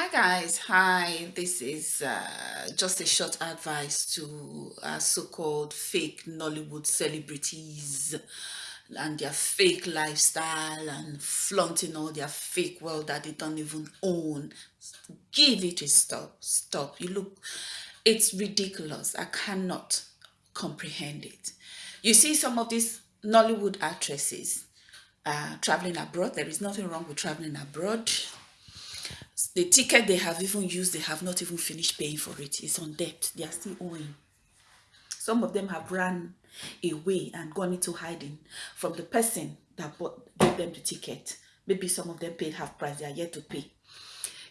Hi guys, hi. This is uh, just a short advice to uh, so-called fake Nollywood celebrities and their fake lifestyle and flaunting all their fake wealth that they don't even own. Give it a stop. Stop. You look, it's ridiculous. I cannot comprehend it. You see some of these Nollywood actresses uh, traveling abroad. There is nothing wrong with traveling abroad the ticket they have even used, they have not even finished paying for it. It's on debt. They are still owing. Some of them have run away and gone into hiding from the person that bought, gave them the ticket. Maybe some of them paid half price. They are yet to pay.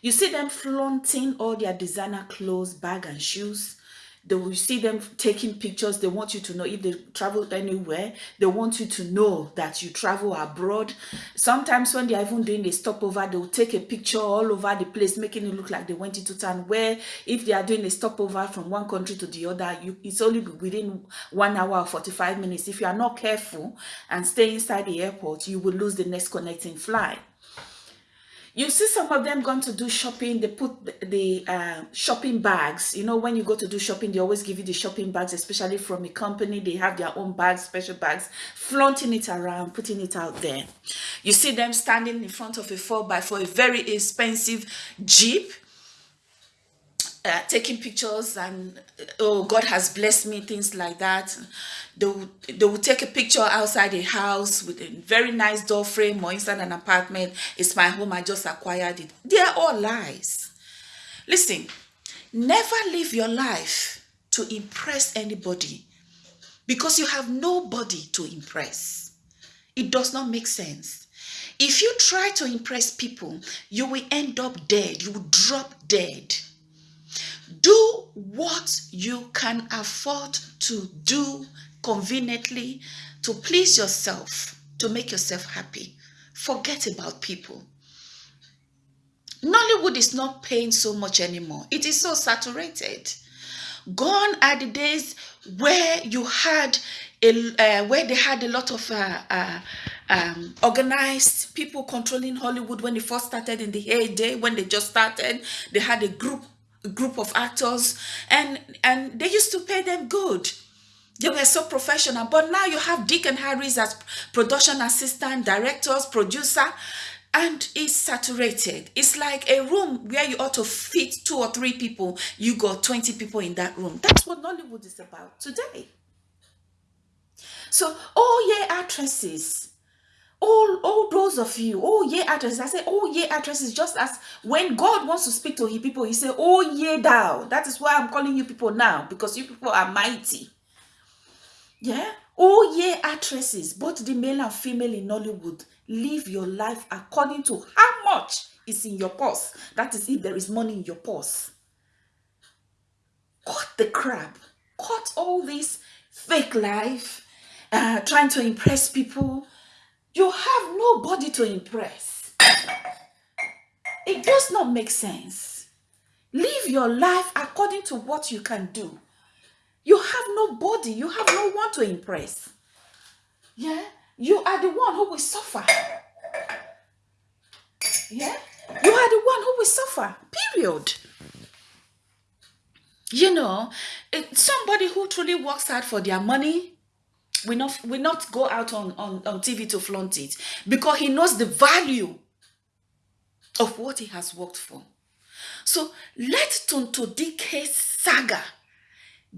You see them flaunting all their designer clothes, bag and shoes they will see them taking pictures. They want you to know if they travel anywhere. They want you to know that you travel abroad. Sometimes when they're even doing a stopover they'll take a picture all over the place making it look like they went into town where if they are doing a stopover from one country to the other you it's only within one hour or 45 minutes. If you are not careful and stay inside the airport you will lose the next connecting flight you see some of them going to do shopping they put the, uh, shopping bags. You know when you go to do shopping they always give you the shopping bags especially from a company. They have their own bags special bags flaunting it around putting it out there. You see them standing in front of a 4 by 4 a very expensive jeep uh, taking pictures and oh god has blessed me things like that. They will, they will take a picture outside a house with a very nice door frame or inside an apartment. It's my home. I just acquired it. They're all lies. Listen never live your life to impress anybody because you have nobody to impress. It does not make sense. If you try to impress people you will end up dead. You will drop dead do what you can afford to do conveniently to please yourself, to make yourself happy. Forget about people. Nollywood is not paying so much anymore. It is so saturated. Gone are the days where you had a, uh, where they had a lot of uh, uh, um, organized people controlling Nollywood when they first started in the heyday, when they just started. They had a group group of actors and and they used to pay them good. They were so professional. But now you have Dick and Harris as production assistant directors producer and it's saturated. It's like a room where you ought to fit two or three people. You got 20 people in that room. That's what Nollywood is about today. So oh yeah actresses all all those of you oh yeah actresses i say oh yeah actresses just as when god wants to speak to his people he say oh yeah thou. That is why i'm calling you people now because you people are mighty. Yeah? Oh yeah actresses both the male and female in nollywood live your life according to how much is in your purse. That is if there is money in your purse. Cut the crap. Cut all this fake life uh, trying to impress people you have nobody to impress. It does not make sense. Live your life according to what you can do. You have nobody. You have no one to impress. Yeah? You are the one who will suffer. Yeah? You are the one who will suffer. Period. You know, somebody who truly works hard for their money, we not we not go out on, on, on TV to flaunt it because he knows the value of what he has worked for. So let Tonto Dikeh saga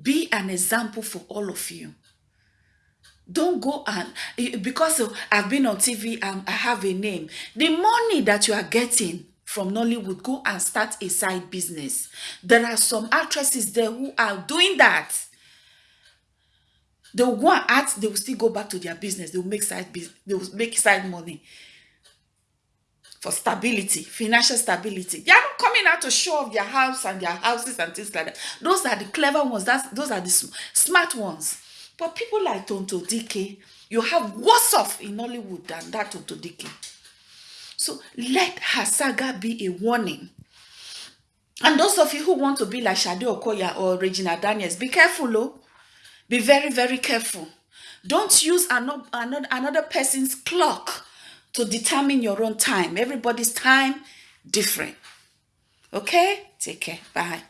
be an example for all of you. Don't go and because I've been on TV and um, I have a name. The money that you are getting from Nollywood, go and start a side business. There are some actresses there who are doing that they will go and act they will still go back to their business. They will make side business they will make side money for stability financial stability. They are not coming out to show off their house and their houses and things like that. Those are the clever ones. That's those are the smart ones. But people like tonto dk you have worse off in hollywood than that tonto dk so let her saga be a warning. And those of you who want to be like Shade Okoya or Regina Daniels, be careful, oh. Be very, very careful. Don't use another, another person's clock to determine your own time. Everybody's time different. Okay? Take care. Bye.